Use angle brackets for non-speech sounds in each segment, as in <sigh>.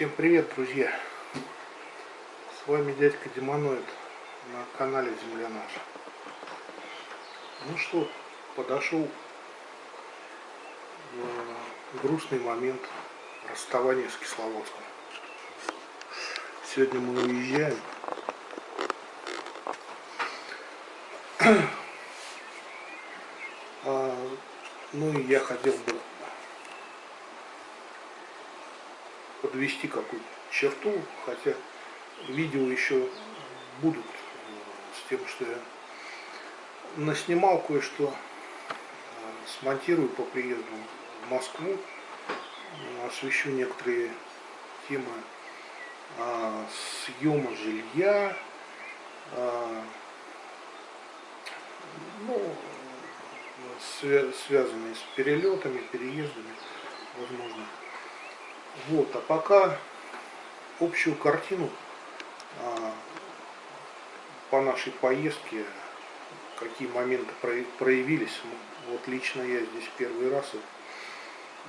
Всем привет, друзья! С вами дядька Демоноид на канале Земля Наша. Ну что, подошел э, грустный момент расставания с Кисловодском. Сегодня мы уезжаем. А, ну и я хотел бы подвести какую-то черту, хотя видео еще будут э, с тем, что я наснимал кое-что, э, смонтирую по приезду в Москву, э, освещу некоторые темы съема жилья, ну, связанные с перелетами, переездами, возможно. Вот, а пока общую картину а, по нашей поездке, какие моменты проявились. Вот лично я здесь первый раз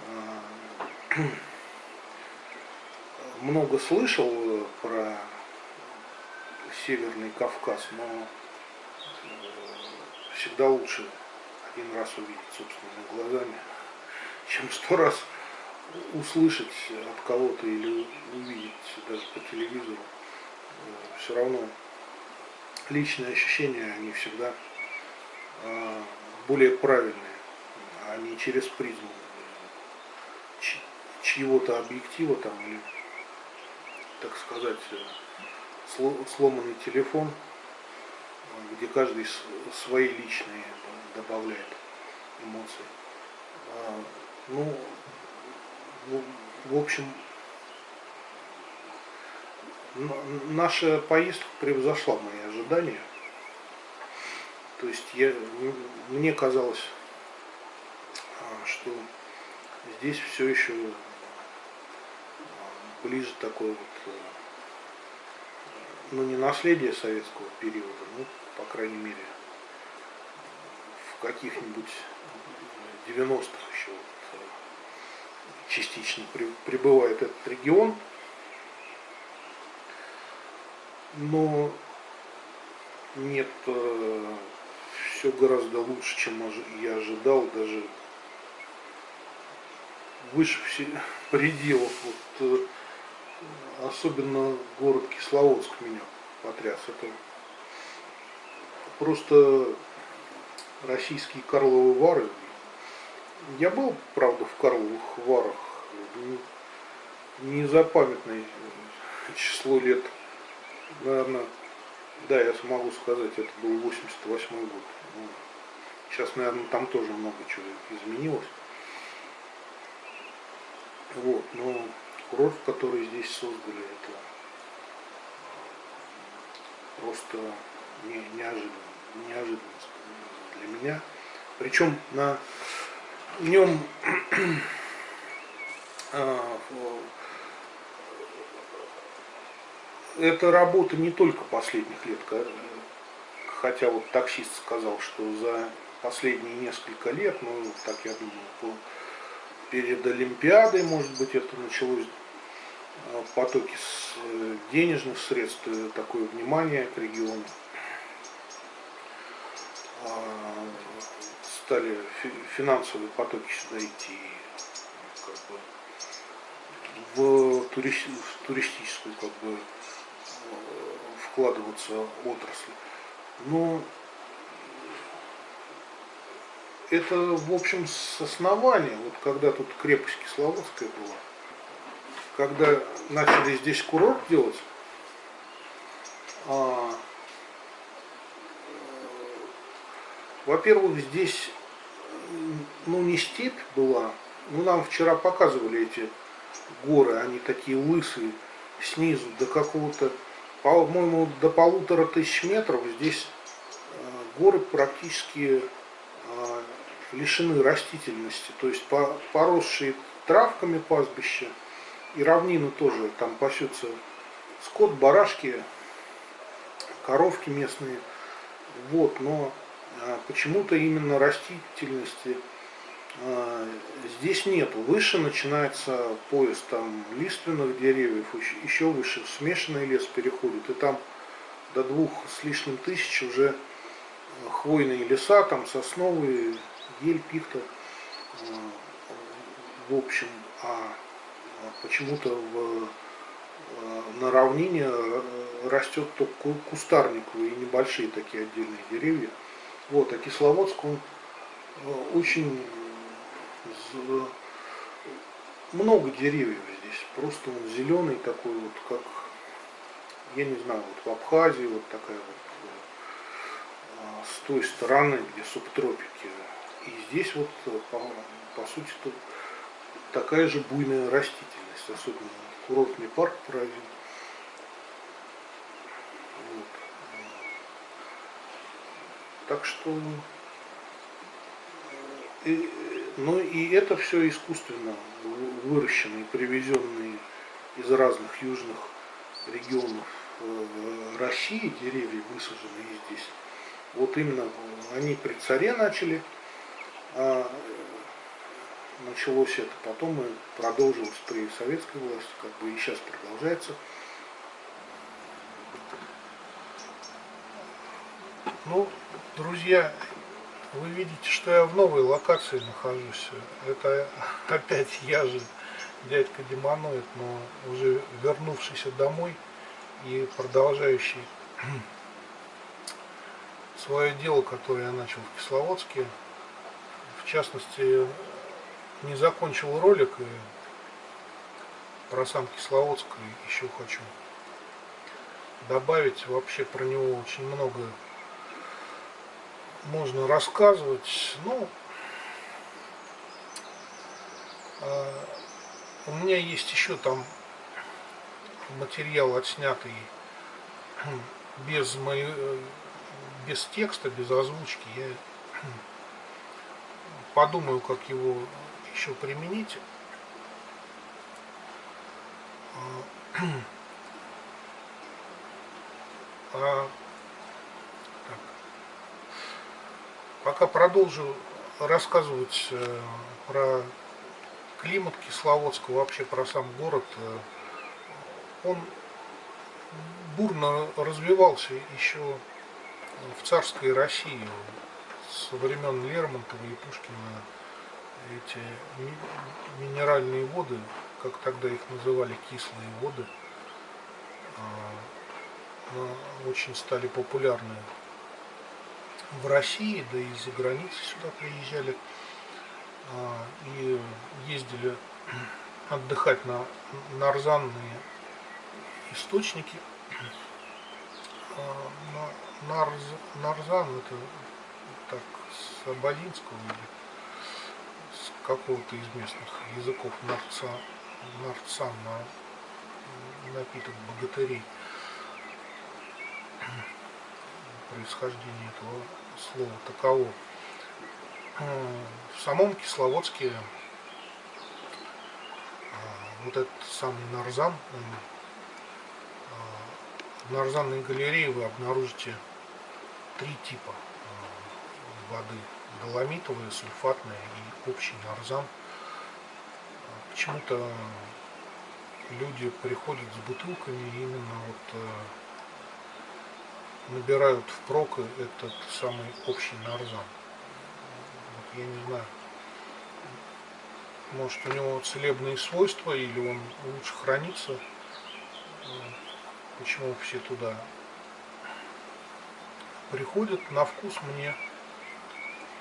а, <clears throat> много слышал про Северный Кавказ, но э, всегда лучше один раз увидеть собственными глазами, <laughs> чем сто раз услышать от кого-то или увидеть даже по телевизору, э, все равно личные ощущения, они всегда э, более правильные, а не через призму чьего-то объектива там или, так сказать, э, сломанный телефон, где каждый свои личные добавляет эмоции. Ну, в общем, наша поездка превзошла мои ожидания. То есть я, мне казалось, а, что здесь все еще а, ближе такое вот, э, ну не наследие советского периода, ну, по крайней мере, в каких-нибудь 90-х еще частично прибывает этот регион. Но нет, э, все гораздо лучше, чем я ожидал, даже выше <laughs> пределов. Вот, э, особенно город Кисловодск меня потряс. Это просто российские Карловы Вары я был, правда, в Карловых Варах незапамятное число лет. Наверное, да, я смогу сказать, это был 88 год. Ну, сейчас, наверное, там тоже много чего изменилось. Вот, но курорт, который здесь создали, это просто не, неожиданно, неожиданность для меня. Причем на в нем <clears throat> а, это работа не только последних лет, хотя вот таксист сказал, что за последние несколько лет, ну так я думаю, перед Олимпиадой, может быть, это началось а, потоки э, денежных средств, э, такое внимание к региону. А, стали финансовые потоки сюда идти как бы, в, туристи, в туристическую как бы, вкладываться отрасль. Но это, в общем, с основания, вот когда тут крепость Кисловодская была, когда начали здесь курорт делать, а, во-первых, здесь ну не степь была, ну нам вчера показывали эти горы, они такие лысые, снизу до какого-то, по-моему, до полутора тысяч метров. Здесь э, горы практически э, лишены растительности, то есть поросшие травками пастбища и равнины тоже, там пасется скот, барашки, коровки местные, вот, но а почему-то именно растительности здесь нету. Выше начинается пояс там лиственных деревьев, еще выше смешанный лес переходит. И там до двух с лишним тысяч уже хвойные леса, там сосновые, ель, пихта. А, в общем, а почему-то в, на равнине растет только кустарниковые и небольшие такие отдельные деревья. Вот, а Кисловодск, он очень много деревьев здесь. Просто он зеленый такой вот, как, я не знаю, вот в Абхазии вот такая вот, а, с той стороны, где субтропики. И здесь вот, по, по сути, тут такая же буйная растительность, особенно курортный парк поразил. Так что и, но и это все искусственно выращенные, привезенные из разных южных регионов э, России деревья, высаженные здесь. Вот именно они при царе начали, а началось это, потом и продолжилось при советской власти, как бы и сейчас продолжается. Ну, друзья, вы видите, что я в новой локации нахожусь. Это <laughs> опять я же, дядька Демоноид, но уже вернувшийся домой и продолжающий <clears throat> свое дело, которое я начал в Кисловодске. В частности, не закончил ролик и про сам Кисловодск еще хочу добавить. Вообще про него очень много можно рассказывать. Ну, э, у меня есть еще там материал отснятый <clears throat> без моей, без текста, без озвучки. Я <clears throat> подумаю, как его еще применить. А <clears throat> Пока продолжу рассказывать э, про климат Кисловодска, вообще про сам город. Э, он бурно развивался еще в царской России со времен Лермонтова и Пушкина. Эти минеральные воды, как тогда их называли, кислые воды, э, очень стали популярны в России, да и за границей сюда приезжали а, и ездили <clears throat> отдыхать на нарзанные источники. А, нарз, нарзан это так с абадинского или с какого-то из местных языков нарца, нарцан на напиток богатырей происхождение этого слова таково. В самом Кисловодске а, вот этот самый нарзан, а, в нарзанной галерее вы обнаружите три типа воды. Доломитовая, сульфатная и общий нарзан. Почему-то люди приходят с бутылками именно вот набирают в прок этот самый общий нарзан. Вот я не знаю, может у него целебные свойства или он лучше хранится. Почему все туда приходят. На вкус мне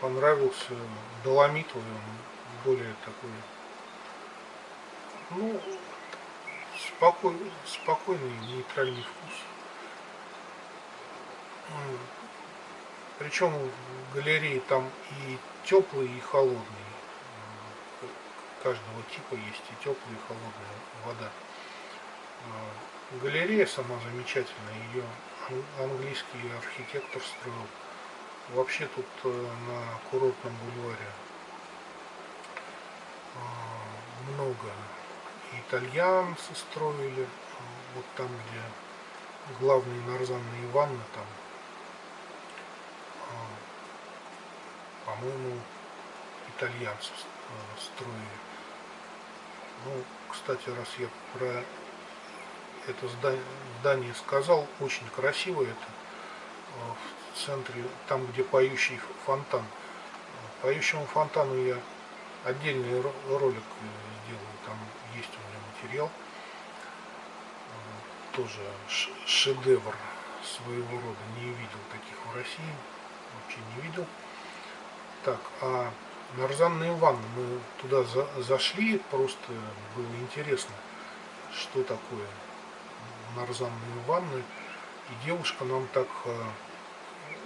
понравился доломитовый, он более такой, ну, спокойный, спокойный нейтральный вкус. Причем в галерее там и теплые, и холодные. Каждого типа есть и теплая, и холодная вода. Галерея сама замечательная, ее английский архитектор строил. Вообще тут э, на курортном бульваре э, много итальянцы строили, вот там, где главные нарзанные ванны, там по-моему, итальянцы строили. Ну, кстати, раз я про это здание сказал, очень красиво это в центре, там, где поющий фонтан. Поющему фонтану я отдельный ролик сделаю, там есть у меня материал. Тоже шедевр своего рода, не видел таких в России, вообще не видел. Так, а нарзанные ванны, мы туда за, зашли, просто было интересно, что такое нарзанные ванны. И девушка нам так э,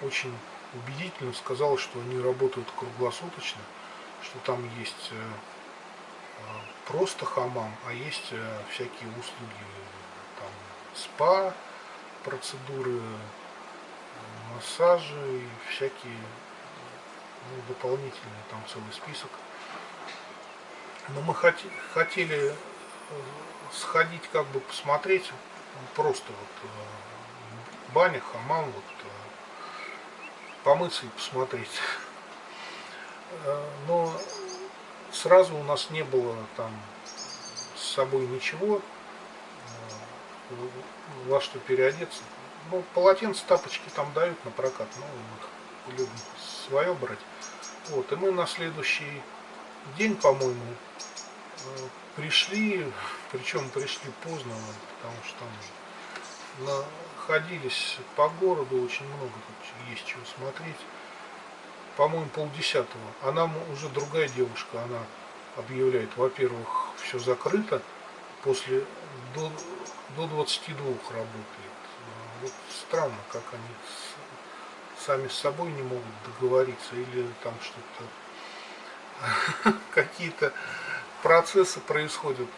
очень убедительно сказала, что они работают круглосуточно, что там есть э, э, просто хамам, а есть всякие услуги, там спа, процедуры, массажи и всякие ну, дополнительные, там целый список. Но мы хотели сходить, как бы посмотреть, просто вот баня, хамам, вот, помыться и посмотреть. Э, но сразу у нас не было там с собой ничего, э, во что переодеться. Ну, полотенце, тапочки там дают на прокат, но мы их любим свое брать. Вот, и мы на следующий день, по-моему, э, пришли, причем пришли поздно, потому что там находились по городу, очень много тут есть чего смотреть. По-моему, полдесятого. А нам уже другая девушка, она объявляет, во-первых, все закрыто, после до, до 22 работает. Вот странно, как они сами с собой не могут договориться, или там что-то, <laughs> какие-то процессы происходят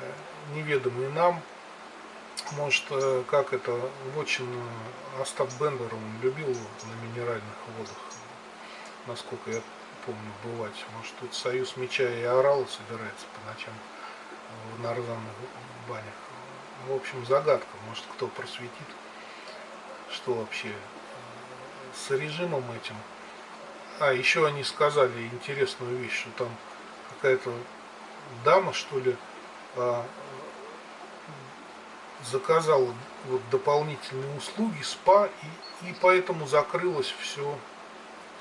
э, неведомые нам, может, э, как это, очень Остап Бендер, он любил на минеральных водах, насколько я помню, бывать. Может, тут Союз Меча и Орала собирается по ночам в нарзанных банях. В общем, загадка, может, кто просветит, что вообще с режимом этим. А, еще они сказали интересную вещь, что там какая-то дама, что ли, а, заказала вот дополнительные услуги, спа, и, и поэтому закрылось все,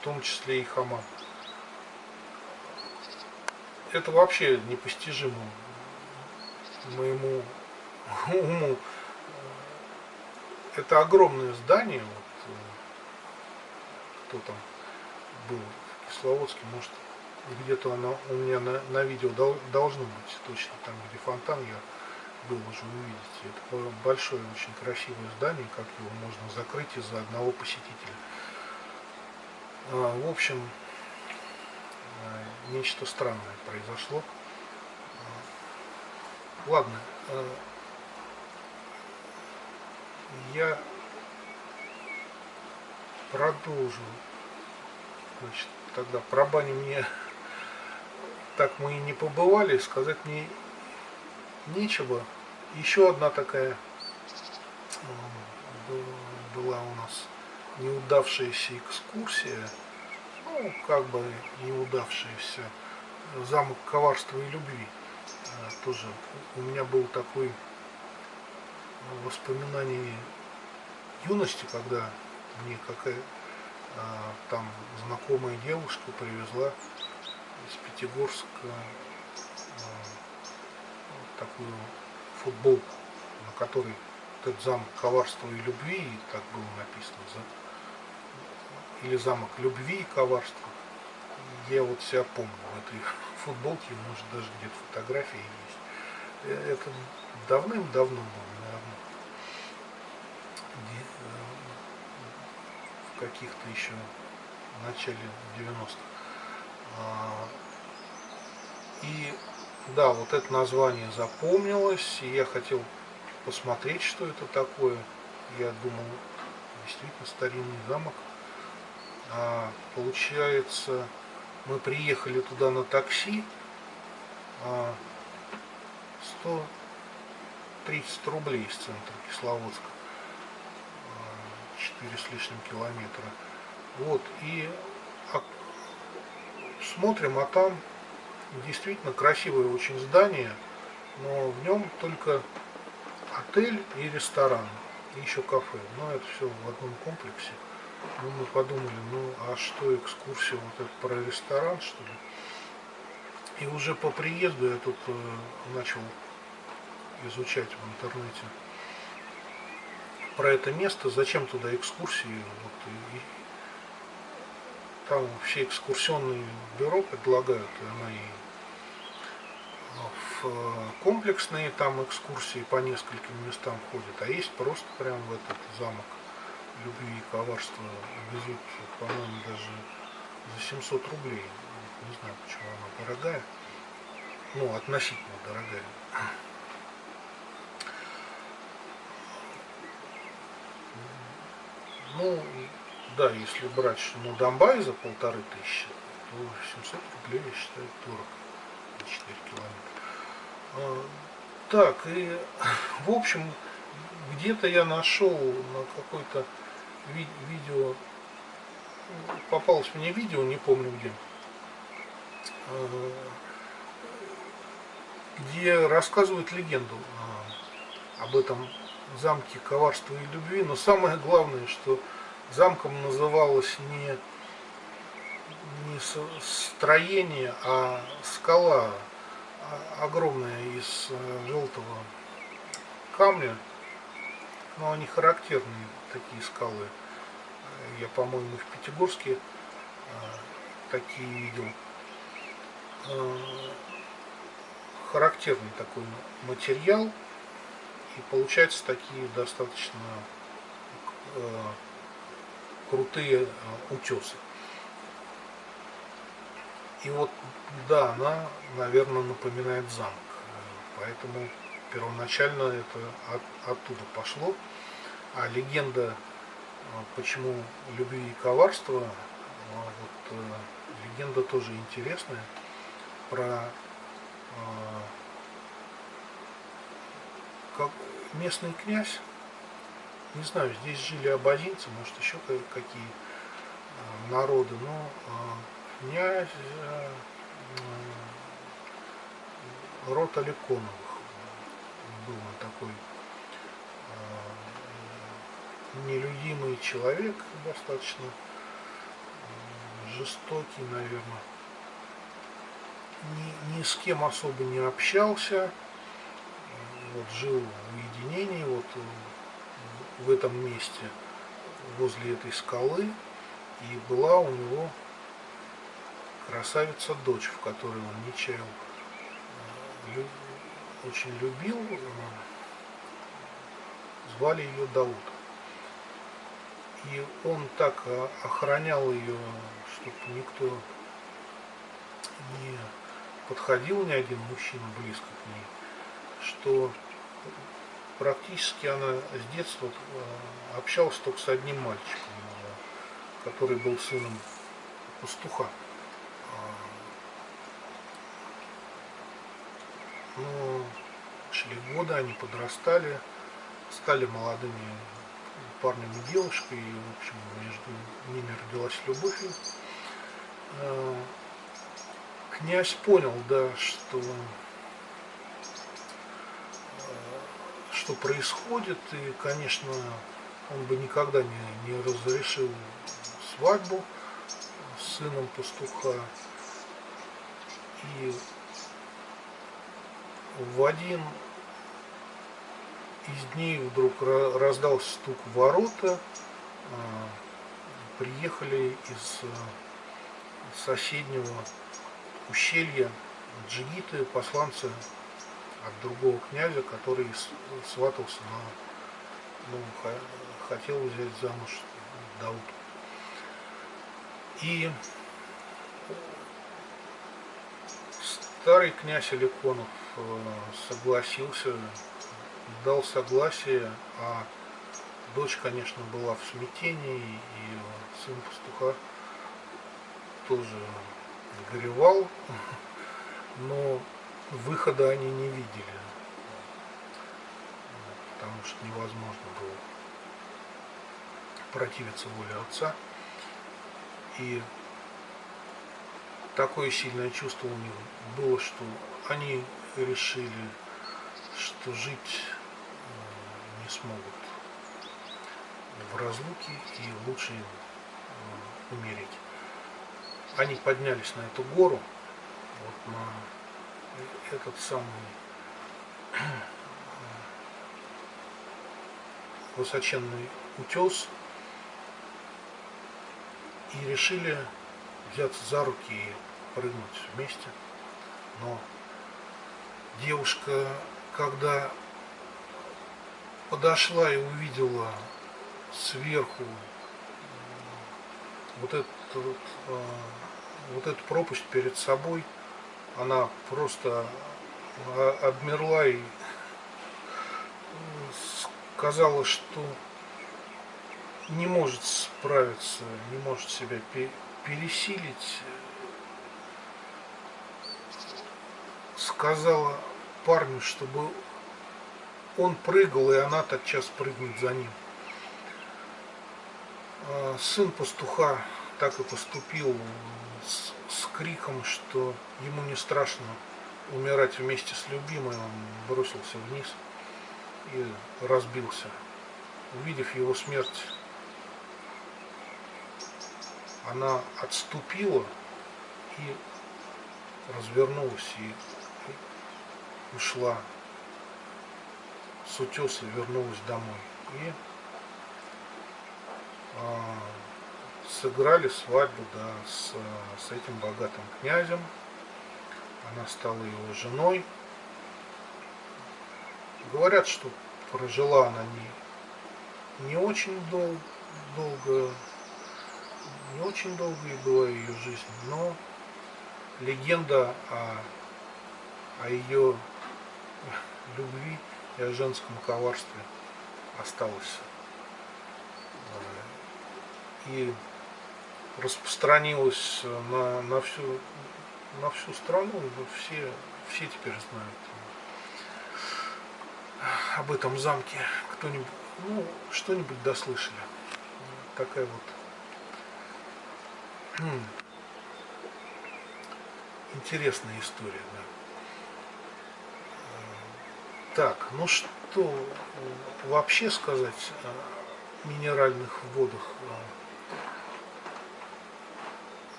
в том числе и хамам. Это вообще непостижимо моему <laughs> уму. Это огромное здание, вот, кто там был в Кисловодске, может где-то оно у меня на, на видео должно быть точно там, где фонтан я был уже увидите. Это большое, очень красивое здание, как его можно закрыть из-за одного посетителя. А, в общем, а, нечто странное произошло. А, ладно, я продолжу. Значит, тогда про баню мне так мы и не побывали, сказать мне нечего. Еще одна такая была у нас неудавшаяся экскурсия, ну, как бы неудавшаяся, замок коварства и любви. А, тоже у меня был такой воспоминание юности, когда мне какая там знакомая девушка привезла из Пятигорска а, такую футболку, на которой этот замок коварства и любви, и так было написано, или замок любви и коварства. Я вот себя помню в этой <laughs> футболке, может даже где-то фотографии есть. Э, это давным-давно было, наверное, э, в каких-то еще начале 90-х. А, и да, вот это название запомнилось, и я хотел посмотреть, что это такое. Я думал, действительно старинный замок. А, получается, мы приехали туда на такси. А, 130 рублей из центра Кисловодска. 4 а, с лишним километра. Вот, и смотрим, а там действительно красивое очень здание, но в нем только отель и ресторан, и еще кафе. Но это все в одном комплексе. Ну, мы подумали, ну а что экскурсия вот это про ресторан, что ли? И уже по приезду я тут э, начал изучать в интернете про это место, зачем туда экскурсии. Вот, и, там все экскурсионные бюро предлагают, и она и в комплексные там экскурсии по нескольким местам ходят, а есть просто прям в этот замок любви и коварства везут, по-моему, даже за 700 рублей. Не знаю, почему она дорогая. Ну, относительно дорогая. Ну, да, если брать ну, Донбай за полторы тысячи, то 700 рублей, я считаю, дорого. 4 километра. А, так, и <laughs> в общем, где-то я нашел на какой-то ви видео, попалось мне видео, не помню где, а, где рассказывают легенду а, об этом замке коварства и любви, но самое главное, что замком называлось не, не строение, а скала огромная из э, желтого камня, но они характерные, такие скалы. Я, по-моему, в Пятигорске э, такие видел. Э, характерный такой материал, и получаются такие достаточно крутые утесы. И вот, да, она, наверное, напоминает замок. Поэтому первоначально это от, оттуда пошло. А легенда, а, почему любви и коварства, а, вот, э, легенда тоже интересная. Про как местный князь, не знаю, здесь жили абазинцы, может еще какие народы, но князь э, род Аликоновых был такой э, нелюдимый человек, достаточно жестокий, наверное. Ни, ни с кем особо не общался, вот жил в уединении, вот в этом месте, возле этой скалы, и была у него красавица дочь, в которой он не чаял, э, очень любил, э, звали ее Дауд. И он так э, охранял ее, чтобы никто не подходил ни один мужчина близко к ней, что практически она с детства общалась только с одним мальчиком, который был сыном пастуха. Но шли годы, они подрастали, стали молодыми парнем и девушкой, и, в общем, между ними родилась любовь. Э, князь понял, да, что, э, что происходит, и, конечно, он бы никогда не, не разрешил свадьбу с сыном пастуха. И в один из дней вдруг раздался стук в ворота. А, приехали из а, соседнего ущелья джигиты, посланцы от другого князя, который сватался на, ну, хотел взять замуж Дауд. И старый князь Аликонов Э, согласился, дал согласие, а дочь, конечно, была в смятении, и сын пастуха тоже горевал, <laughs> но выхода они не видели, потому что невозможно было противиться воле отца. И такое сильное чувство у них было, что они решили, что жить не смогут в разлуке и лучше им умереть. Они поднялись на эту гору, вот на этот самый высоченный утес и решили взяться за руки и прыгнуть вместе. Но девушка, когда подошла и увидела сверху вот эту, вот, вот эту пропасть перед собой, она просто обмерла и сказала, что не может справиться, не может себя пересилить. Сказала парню, чтобы он прыгал, и она тотчас прыгнет за ним. А сын пастуха так и поступил с, криком, что ему не страшно умирать вместе с любимой, он бросился вниз и разбился. Увидев его смерть, она отступила и развернулась и ушла с утеса, вернулась домой. И а, сыграли свадьбу да, с, с этим богатым князем. Она стала его женой. Говорят, что прожила она не, не очень дол, долго, не очень долгой была ее жизнь, но легенда о, о ее любви и о женском коварстве осталась. И распространилась на, на, всю, на всю страну, все, все теперь знают об этом замке кто-нибудь, ну, что-нибудь дослышали. Такая вот интересная история, да. Так, ну что вообще сказать о минеральных водах?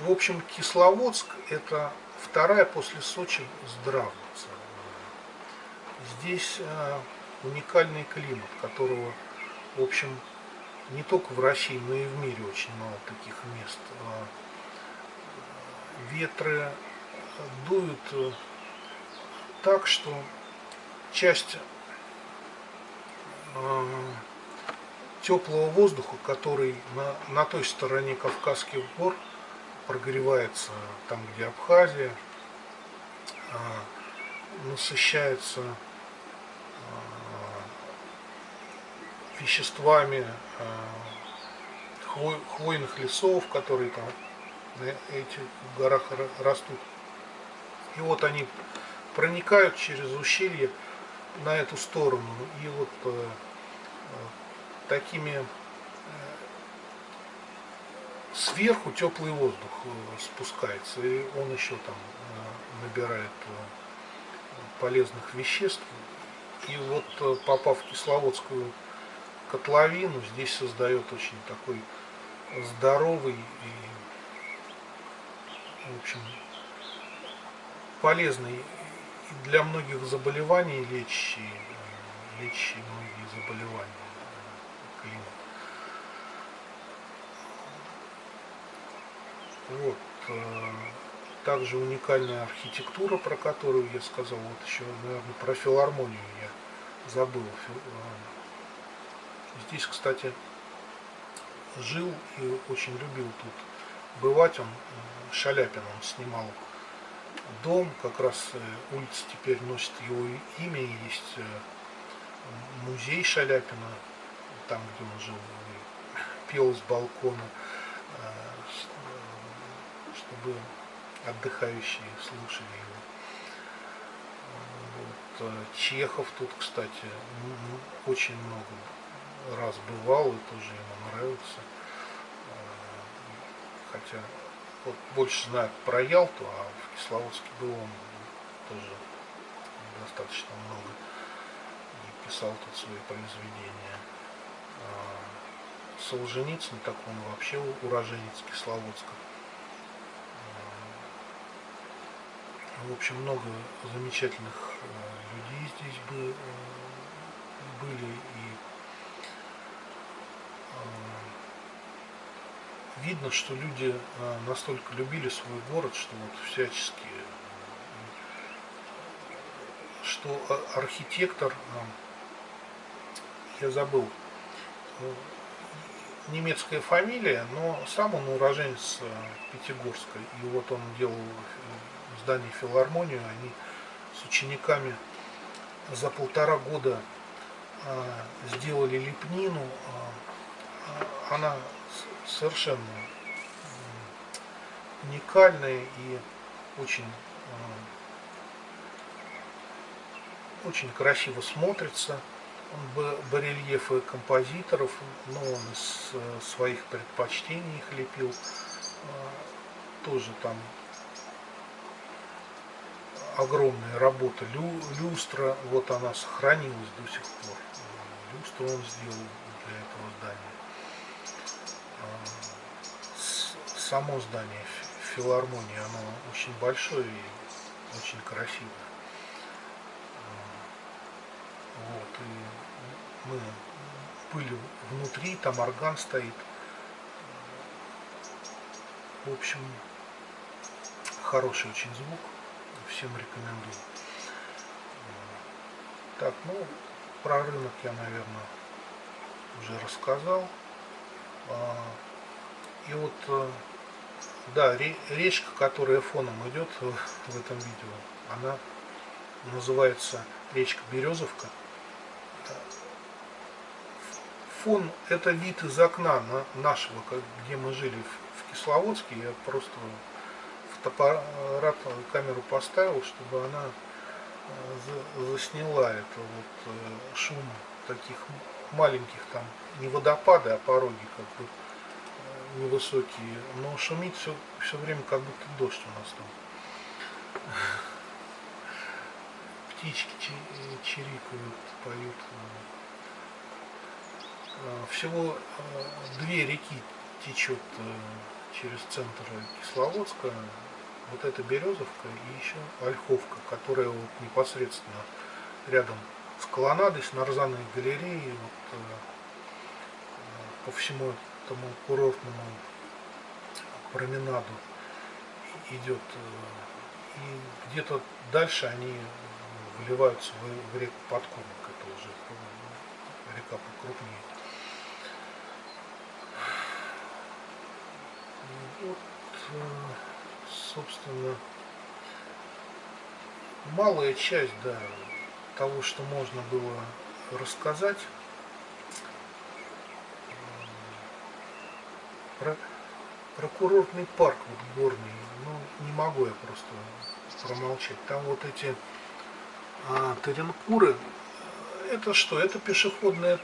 В общем, Кисловодск это вторая после Сочи здравница. Здесь э, уникальный климат, которого, в общем, не только в России, но и в мире очень мало таких мест. А, ветры дуют э, так, что часть э, теплого воздуха, который на, на той стороне Кавказских гор прогревается, там где Абхазия, насыщается веществами э, хвойных лесов, которые там на этих горах растут. И вот они проникают через ущелье на эту сторону. И вот э, э, такими сверху теплый воздух спускается, и он еще там набирает полезных веществ. И вот попав в Кисловодскую котловину здесь создает очень такой здоровый и, в общем, полезный для многих заболеваний лечащий, лечащий многие заболевания климат. Вот. Э, также уникальная архитектура, про которую я сказал, вот еще, наверное, про филармонию я забыл. Э, Здесь, кстати, жил и очень любил тут бывать. Он э, Шаляпин, он снимал дом, как раз улица теперь носит его имя, есть музей Шаляпина, там, где он жил, пел с балкона, чтобы отдыхающие слушали его. Вот. Чехов тут, кстати, очень много раз бывал и тоже ему нравился. Э, хотя вот больше знают про Ялту, а в Кисловодске был он тоже достаточно много и писал тут свои произведения. А Солженицын, так он вообще уроженец Кисловодска. В общем, много замечательных э, людей здесь бы, э, были и э, видно, что люди настолько любили свой город, что вот всячески, что архитектор, я забыл, немецкая фамилия, но сам он уроженец Пятигорска, и вот он делал здании филармонию, они с учениками за полтора года а, сделали лепнину. А, она совершенно уникальная и очень, а, очень красиво смотрится. Барельефы композиторов, но он из своих предпочтений их лепил. Тоже там огромная работа. Лю, люстра, вот она сохранилась до сих пор. Люстру он сделал для этого здания. А, само здание филармонии, оно очень большое и очень красивое. А, вот, и мы были внутри, там орган стоит. В общем, хороший очень звук всем рекомендую. Так, ну, про рынок я, наверное, уже рассказал. А, и вот, э, да, речка, которая фоном идет в этом видео, она называется речка Березовка. Фон – это вид из окна нашего, где мы жили в Кисловодске. Я просто фотоаппарат, камеру поставил, чтобы она э, засняла это вот э, шум таких маленьких там не водопады, а пороги как бы э, невысокие, но шумит все, все время как будто дождь у нас там. <laughs> Птички чирикают, поют. Всего две реки течет через центр Кисловодска, вот эта Березовка и еще Ольховка, которая вот непосредственно рядом с колоннадой, с нарзанной галереей, вот, э, по всему этому курортному променаду идет. Э, и где-то дальше они вливаются в, реку Подкорник, это уже река покрупнее. Вот, собственно, малая часть да, того, что можно было рассказать. Про, про курортный парк вот горный, ну, не могу я просто промолчать. Там вот эти а, Теренкуры, это что? Это пешеходная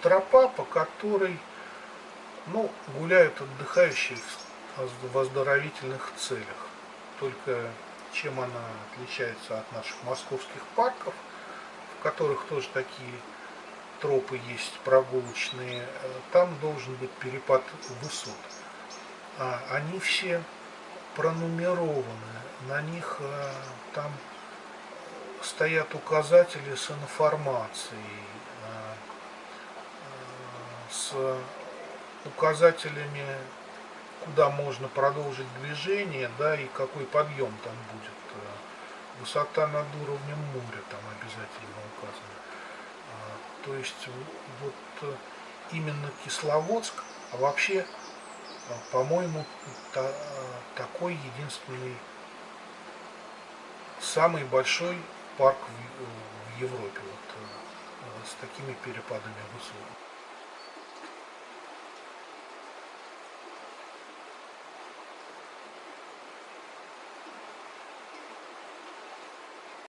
тропа, по которой ну, гуляют отдыхающие в оздоровительных целях. Только чем она отличается от наших московских парков, в которых тоже такие тропы есть прогулочные, э, там должен быть перепад высот. А они все пронумерованы, на них э, там стоят указатели с информацией, э, с указателями куда можно продолжить движение, да, и какой подъем там будет. Э, высота над уровнем моря там обязательно указана. А, то есть вот э, именно Кисловодск, а вообще, э, по-моему, та, такой единственный, самый большой парк в, в Европе, вот, с такими перепадами высот.